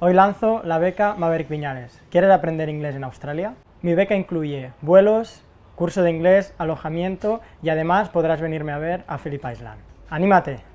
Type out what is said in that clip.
Hoy lanzo la beca Maverick Viñales. ¿Quieres aprender inglés en Australia? Mi beca incluye vuelos, curso de inglés, alojamiento y además podrás venirme a ver a Phillip Island. ¡Anímate!